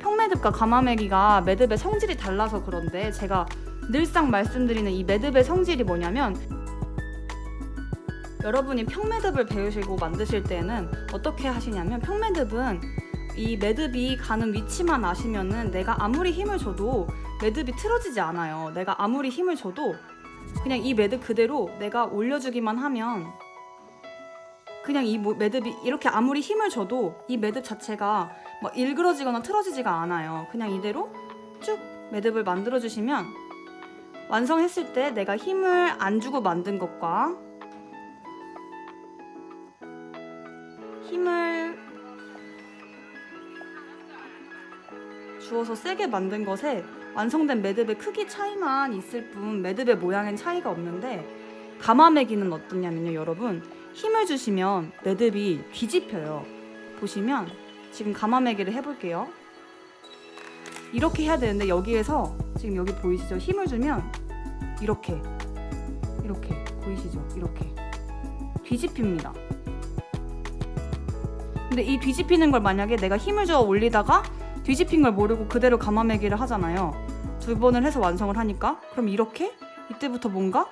평매듭과 가마매기가 매듭의 성질이 달라서 그런데 제가 늘상 말씀드리는 이 매듭의 성질이 뭐냐면 여러분이 평매듭을 배우시고 만드실 때는 어떻게 하시냐면 평매듭은 이 매듭이 가는 위치만 아시면은 내가 아무리 힘을 줘도 매듭이 틀어지지 않아요. 내가 아무리 힘을 줘도 그냥 이 매듭 그대로 내가 올려주기만 하면 그냥 이 모- 매듭이 이렇게 아무리 힘을 줘도 이 매듭 자체가 뭐 일그러지거나 틀어지지가 않아요. 그냥 이대로 쭉 매듭을 만들어 주시면 완성했을 때 내가 힘을 안 주고 만든 것과 힘을 주어서 세게 만든 것에 완성된 매듭의 크기 차이만 있을 뿐 매듭의 모양엔 차이가 없는데 가마매기는 어떠냐면요 여러분 힘을 주시면 매듭이 뒤집혀요 보시면 지금 가마매기를 해볼게요. 이렇게 해야 되는데 여기에서 지금 여기 보이시죠? 힘을 주면 이렇게 이렇게 보이시죠? 이렇게 뒤집힙니다. 근데 이 뒤집히는 걸 만약에 내가 힘을 주어 올리다가 뒤집힌 걸 모르고 그대로 가마매기를 하잖아요. 두 번을 해서 완성을 하니까. 그럼 이렇게? 이때부터 뭔가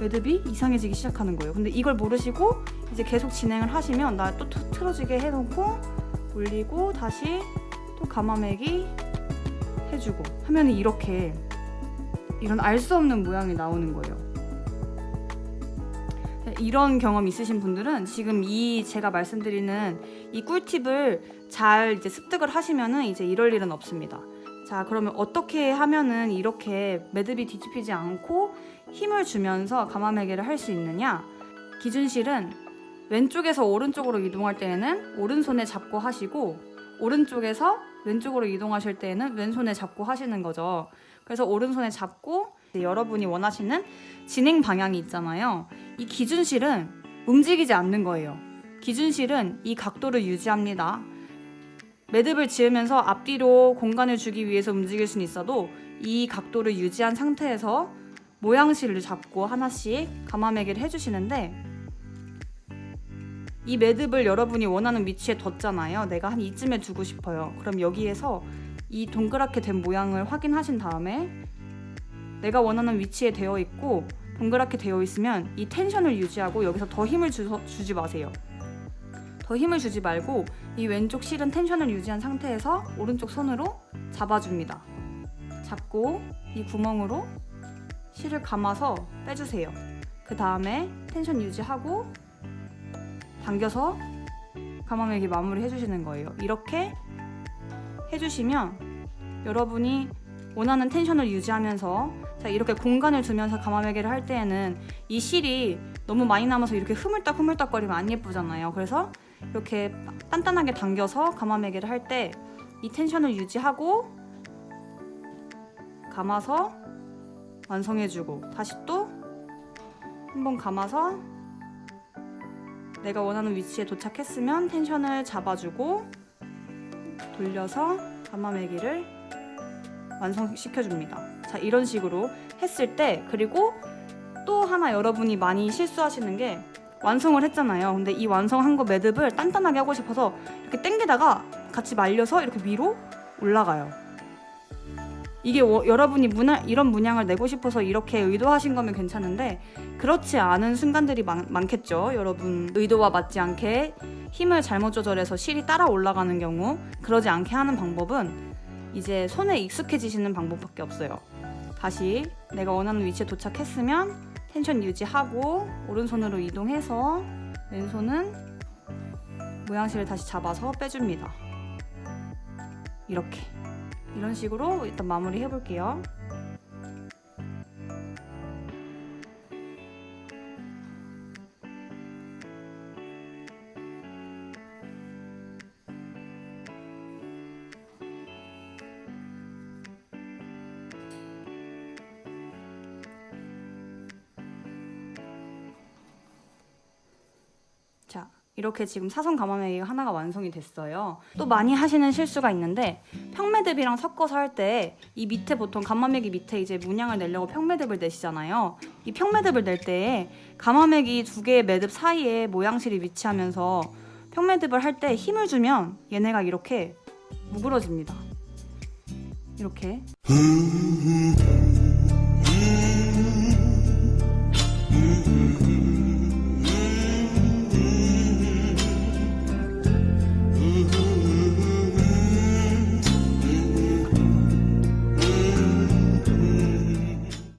매듭이 이상해지기 시작하는 거예요. 근데 이걸 모르시고 이제 계속 진행을 하시면 나 또 틀어지게 해놓고 올리고 다시 또 가마매기 해주고 하면 이렇게 이런 알 수 없는 모양이 나오는 거예요. 이런 경험 있으신 분들은 지금 이 제가 말씀드리는 이 꿀팁을 잘 이제 습득을 하시면은 이제 이럴 일은 없습니다. 자, 그러면 어떻게 하면은 이렇게 매듭이 뒤집히지 않고 힘을 주면서 가마매기를 할 수 있느냐? 기준실은 왼쪽에서 오른쪽으로 이동할 때에는 오른손에 잡고 하시고 오른쪽에서 왼쪽으로 이동하실 때에는 왼손에 잡고 하시는 거죠. 그래서 오른손에 잡고 여러분이 원하시는 진행 방향이 있잖아요. 이 기준실은 움직이지 않는 거예요. 기준실은 이 각도를 유지합니다. 매듭을 지으면서 앞뒤로 공간을 주기 위해서 움직일 수는 있어도 이 각도를 유지한 상태에서 모양실을 잡고 하나씩 가마매기를 해주시는데 이 매듭을 여러분이 원하는 위치에 뒀잖아요. 내가 한 이쯤에 두고 싶어요. 그럼 여기에서 이 동그랗게 된 모양을 확인하신 다음에 내가 원하는 위치에 되어 있고 동그랗게 되어 있으면 이 텐션을 유지하고 여기서 더 힘을 주, 주지 마세요. 더 힘을 주지 말고 이 왼쪽 실은 텐션을 유지한 상태에서 오른쪽 손으로 잡아줍니다. 잡고 이 구멍으로 실을 감아서 빼주세요. 그 다음에 텐션 유지하고 당겨서 가마매기 마무리 해주시는 거예요. 이렇게 해주시면 여러분이 원하는 텐션을 유지하면서 자 이렇게 공간을 두면서 가마매기를 할 때에는 이 실이 너무 많이 남아서 이렇게 흐물딱 흐물딱 거리면 안 예쁘잖아요. 그래서 이렇게 단단하게 당겨서 가마매기를 할 때 이 텐션을 유지하고 감아서 완성해주고 다시 또 한번 감아서 내가 원하는 위치에 도착했으면 텐션을 잡아주고 돌려서 가마매기를 완성시켜줍니다. 자 이런 식으로 했을 때 그리고 또 하나 여러분이 많이 실수하시는 게 완성을 했잖아요. 근데 이 완성한 거 매듭을 단단하게 하고 싶어서 이렇게 당기다가 같이 말려서 이렇게 위로 올라가요. 이게 워- 여러분이 문화, 이런 문양을 내고 싶어서 이렇게 의도하신 거면 괜찮은데 그렇지 않은 순간들이 많, 많겠죠. 여러분 의도와 맞지 않게 힘을 잘못 조절해서 실이 따라 올라가는 경우 그러지 않게 하는 방법은 이제 손에 익숙해지시는 방법밖에 없어요. 다시 내가 원하는 위치에 도착했으면 텐션 유지하고 오른손으로 이동해서 왼손은 모양실을 다시 잡아서 빼줍니다. 이렇게 이런 식으로 일단 마무리 해볼게요. 이렇게 지금 사선 가마매기가 하나가 완성이 됐어요. 또 많이 하시는 실수가 있는데 평매듭이랑 섞어서 할 때 이 밑에 보통 가마매기 밑에 이제 문양을 내려고 평매듭을 내시잖아요. 이 평매듭을 낼때 가마매기 두 개의 매듭 사이에 모양실이 위치하면서 평매듭을 할 때 힘을 주면 얘네가 이렇게 무그러집니다. 이렇게